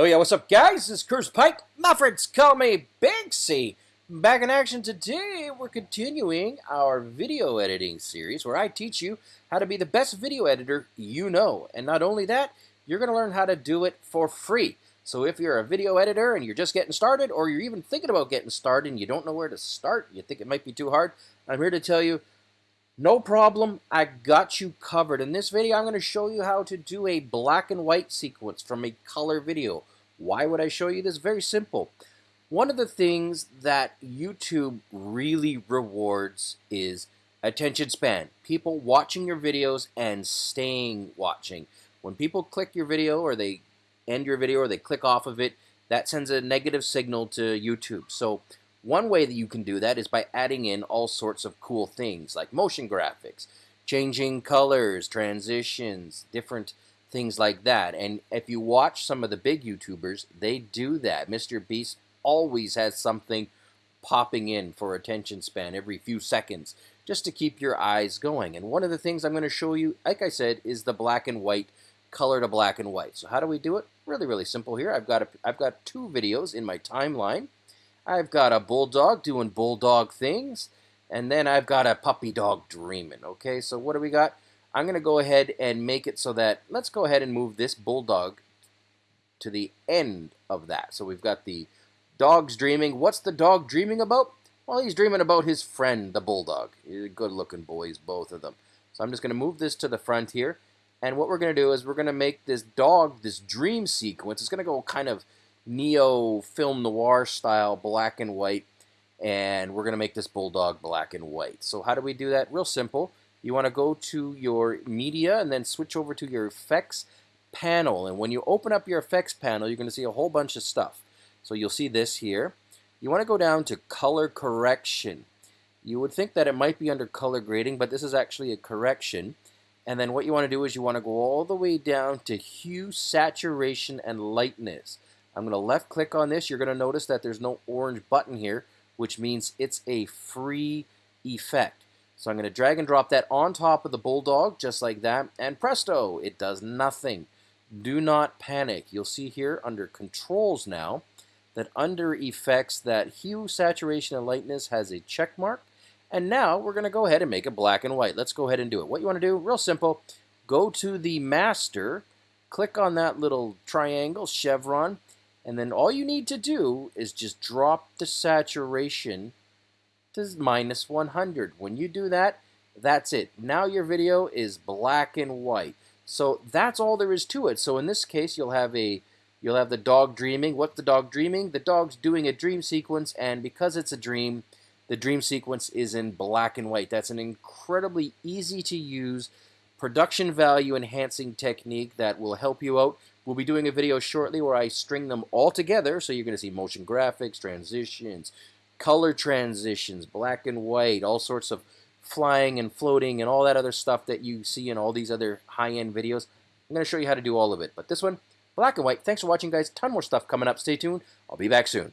Yo, yeah, what's up, guys? This is Curse Pike. My friends call me Banksy. Back in action today, we're continuing our video editing series where I teach you how to be the best video editor you know. And not only that, you're going to learn how to do it for free. So if you're a video editor and you're just getting started, or you're even thinking about getting started and you don't know where to start, you think it might be too hard, I'm here to tell you no problem, I got you covered. In this video, I'm going to show you how to do a black and white sequence from a color video. Why would I show you this? Very simple. One of the things that YouTube really rewards is attention span. People watching your videos and staying watching. When people click your video or they end your video or they click off of it, that sends a negative signal to YouTube. So one way that you can do that is by adding in all sorts of cool things like motion graphics, changing colors, transitions, different things like that. And if you watch some of the big YouTubers, they do that. Mr. Beast always has something popping in for attention span every few seconds just to keep your eyes going. And one of the things I'm going to show you, like I said, is the black and white color to black and white. So how do we do it? Really, really simple here. I've got a, I've got two videos in my timeline. I've got a bulldog doing bulldog things, and then I've got a puppy dog dreaming. Okay, so what do we got? I'm going to go ahead and make it so that, let's go ahead and move this bulldog to the end of that. So we've got the dog's dreaming. What's the dog dreaming about? Well, he's dreaming about his friend, the bulldog. Good looking boys, both of them. So I'm just going to move this to the front here. And what we're going to do is we're going to make this dog, this dream sequence, it's going to go kind of neo film noir style black and white and we're going to make this bulldog black and white. So how do we do that? Real simple. You want to go to your media and then switch over to your effects panel. And when you open up your effects panel, you're going to see a whole bunch of stuff. So you'll see this here. You want to go down to color correction. You would think that it might be under color grading, but this is actually a correction. And then what you want to do is you want to go all the way down to hue, saturation, and lightness. I'm going to left click on this. You're going to notice that there's no orange button here, which means it's a free effect. So I'm going to drag and drop that on top of the Bulldog, just like that, and presto, it does nothing. Do not panic. You'll see here under Controls now that under Effects that Hue, Saturation, and Lightness has a check mark. And now we're going to go ahead and make it black and white. Let's go ahead and do it. What you want to do, real simple, go to the Master, click on that little triangle, chevron, and then all you need to do is just drop the saturation to minus 100. When you do that, that's it. Now your video is black and white. So that's all there is to it. So in this case, you'll have a you'll have the dog dreaming. What's the dog dreaming? The dog's doing a dream sequence, and because it's a dream, the dream sequence is in black and white. That's an incredibly easy to use production value enhancing technique that will help you out. We'll be doing a video shortly where I string them all together, so you're going to see motion graphics, transitions, color transitions, black and white, all sorts of flying and floating and all that other stuff that you see in all these other high-end videos. I'm going to show you how to do all of it. But this one, black and white. Thanks for watching, guys. Ton more stuff coming up. Stay tuned. I'll be back soon.